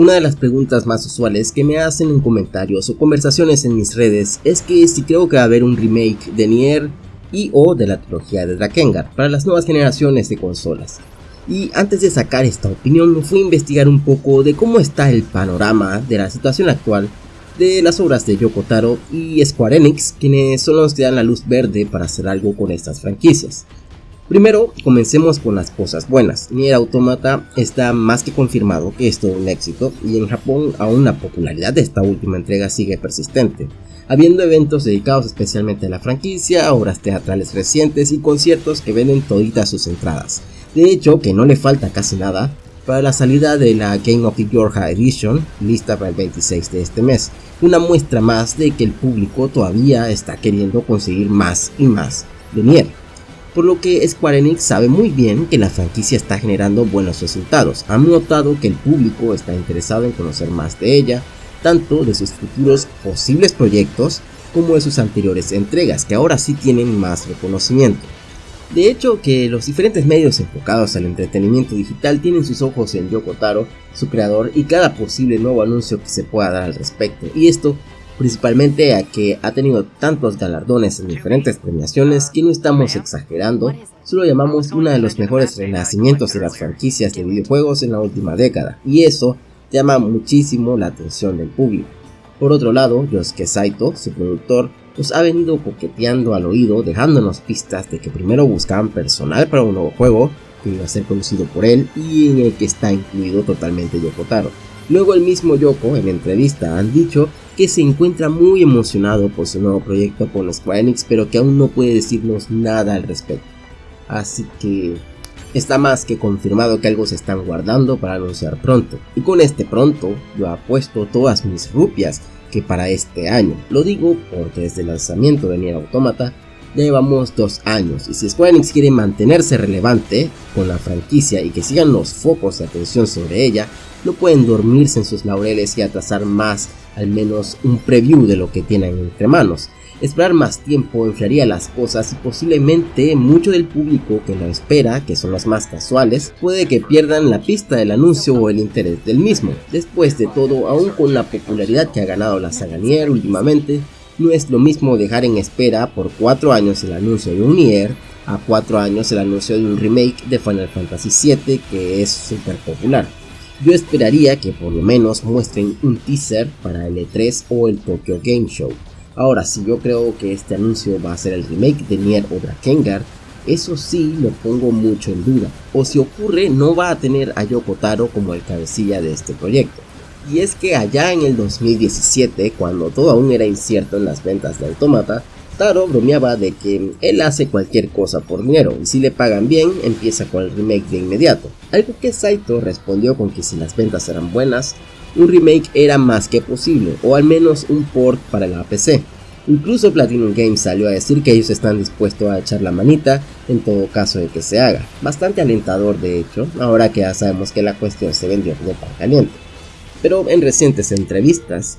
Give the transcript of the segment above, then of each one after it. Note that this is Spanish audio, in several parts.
Una de las preguntas más usuales que me hacen en comentarios o conversaciones en mis redes es que si creo que va a haber un remake de Nier y o de la trilogía de Drakengard para las nuevas generaciones de consolas. Y antes de sacar esta opinión me fui a investigar un poco de cómo está el panorama de la situación actual de las obras de Yoko Taro y Square Enix, quienes son los que dan la luz verde para hacer algo con estas franquicias. Primero, comencemos con las cosas buenas. Nier Automata está más que confirmado que es todo un éxito y en Japón aún la popularidad de esta última entrega sigue persistente, habiendo eventos dedicados especialmente a la franquicia, obras teatrales recientes y conciertos que venden toditas sus entradas. De hecho, que no le falta casi nada para la salida de la Game of the Georgia Edition, lista para el 26 de este mes, una muestra más de que el público todavía está queriendo conseguir más y más de Nier por lo que Square Enix sabe muy bien que la franquicia está generando buenos resultados. Han notado que el público está interesado en conocer más de ella, tanto de sus futuros posibles proyectos como de sus anteriores entregas, que ahora sí tienen más reconocimiento. De hecho, que los diferentes medios enfocados al entretenimiento digital tienen sus ojos en Yoko Taro, su creador, y cada posible nuevo anuncio que se pueda dar al respecto. Y esto principalmente a que ha tenido tantos galardones en diferentes premiaciones que no estamos exagerando, solo llamamos uno de los mejores renacimientos de las franquicias de videojuegos en la última década, y eso llama muchísimo la atención del público. Por otro lado, Yosuke Saito, su productor, nos ha venido coqueteando al oído dejándonos pistas de que primero buscaban personal para un nuevo juego que iba a ser conocido por él y en el que está incluido totalmente Yoko Taro. Luego el mismo Yoko en entrevista han dicho que se encuentra muy emocionado por su nuevo proyecto con Square Enix, pero que aún no puede decirnos nada al respecto. Así que está más que confirmado que algo se están guardando para anunciar pronto. Y con este pronto, yo apuesto todas mis rupias que para este año. Lo digo porque desde el lanzamiento de Nier Automata llevamos dos años y si Square quiere mantenerse relevante con la franquicia y que sigan los focos de atención sobre ella, no pueden dormirse en sus laureles y atrasar más al menos un preview de lo que tienen entre manos. Esperar más tiempo enfriaría las cosas y posiblemente mucho del público que lo espera, que son los más casuales, puede que pierdan la pista del anuncio o el interés del mismo. Después de todo, aún con la popularidad que ha ganado la saga Nier últimamente, no es lo mismo dejar en espera por 4 años el anuncio de un Nier a 4 años el anuncio de un remake de Final Fantasy VII que es súper popular yo esperaría que por lo menos muestren un teaser para el E3 o el Tokyo Game Show. Ahora, si yo creo que este anuncio va a ser el remake de Nier o Drakengard, eso sí lo pongo mucho en duda. O si ocurre, no va a tener a Yoko Taro como el cabecilla de este proyecto. Y es que allá en el 2017, cuando todo aún era incierto en las ventas de Automata, Taro bromeaba de que él hace cualquier cosa por dinero y si le pagan bien empieza con el remake de inmediato. Algo que Saito respondió con que si las ventas eran buenas, un remake era más que posible o al menos un port para la PC. Incluso Platinum Games salió a decir que ellos están dispuestos a echar la manita en todo caso de que se haga. Bastante alentador de hecho, ahora que ya sabemos que la cuestión se vendió como pan caliente. Pero en recientes entrevistas,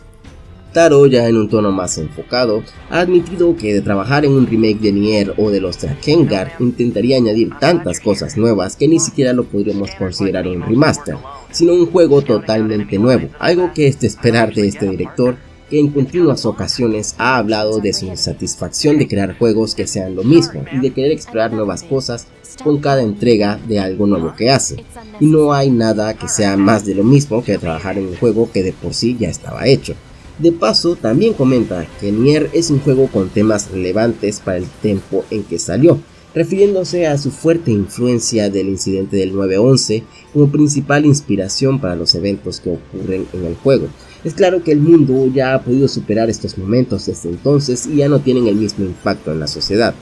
Taro, ya en un tono más enfocado, ha admitido que de trabajar en un remake de Nier o de los Drakengard intentaría añadir tantas cosas nuevas que ni siquiera lo podríamos considerar un remaster, sino un juego totalmente nuevo, algo que es de esperar de este director que en continuas ocasiones ha hablado de su insatisfacción de crear juegos que sean lo mismo y de querer explorar nuevas cosas con cada entrega de algo nuevo que hace. Y no hay nada que sea más de lo mismo que trabajar en un juego que de por sí ya estaba hecho. De paso, también comenta que Nier es un juego con temas relevantes para el tiempo en que salió, refiriéndose a su fuerte influencia del incidente del 9-11 como principal inspiración para los eventos que ocurren en el juego. Es claro que el mundo ya ha podido superar estos momentos desde entonces y ya no tienen el mismo impacto en la sociedad.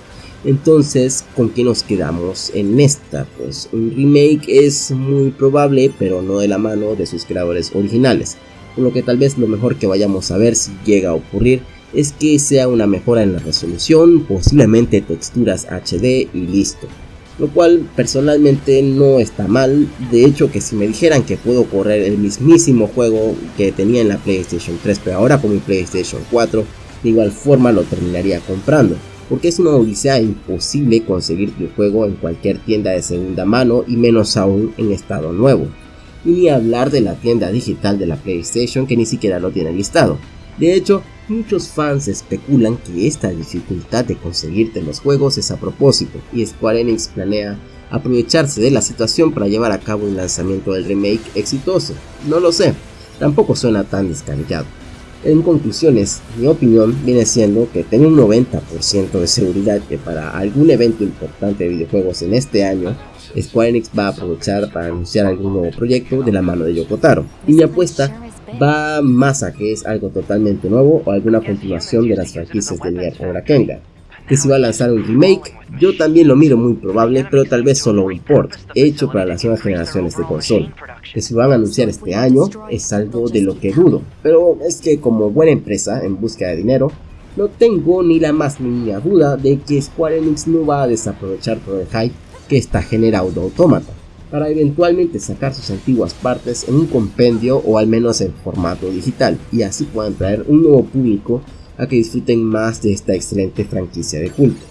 Entonces, ¿con qué nos quedamos en esta? Pues un remake es muy probable, pero no de la mano de sus creadores originales por lo que tal vez lo mejor que vayamos a ver si llega a ocurrir es que sea una mejora en la resolución, posiblemente texturas HD y listo. Lo cual personalmente no está mal, de hecho que si me dijeran que puedo correr el mismísimo juego que tenía en la PlayStation 3 pero ahora con mi PlayStation 4, de igual forma lo terminaría comprando, porque es una odisea imposible conseguir el juego en cualquier tienda de segunda mano y menos aún en estado nuevo. y ni hablar de la tienda digital de la PlayStation que ni siquiera lo tiene listado. De hecho, muchos fans especulan que esta dificultad de conseguirte los juegos es a propósito y Square Enix planea aprovecharse de la situación para llevar a cabo un lanzamiento del remake exitoso. No lo sé, tampoco suena tan descabellado. En conclusiones, mi opinión viene siendo que tengo un 90% de seguridad que para algún evento importante de videojuegos en este año, Square Enix va a aprovechar para anunciar algún nuevo proyecto de la mano de Yokotaro. Y mi apuesta va más a que es algo totalmente nuevo o alguna continuación de las franquicias de Nier o Rakenga que si va a lanzar un remake, yo también lo miro muy probable, pero tal vez solo un port, hecho para las nuevas generaciones de consola. Que si van a anunciar este año, es algo de lo que dudo, pero es que como buena empresa en busca de dinero, no tengo ni la más mínima duda de que Square Enix no va a desaprovechar todo el hype que está generando Automata, para eventualmente sacar sus antiguas partes en un compendio o al menos en formato digital, y así puedan traer un nuevo público a que disfruten más de esta excelente franquicia de culto.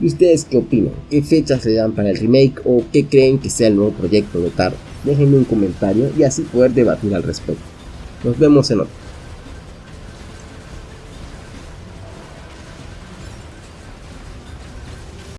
¿Y ustedes qué opinan? ¿Qué fechas le dan para el remake o qué creen que sea el nuevo proyecto de Taro? Déjenme un comentario y así poder debatir al respecto. Nos vemos en otro.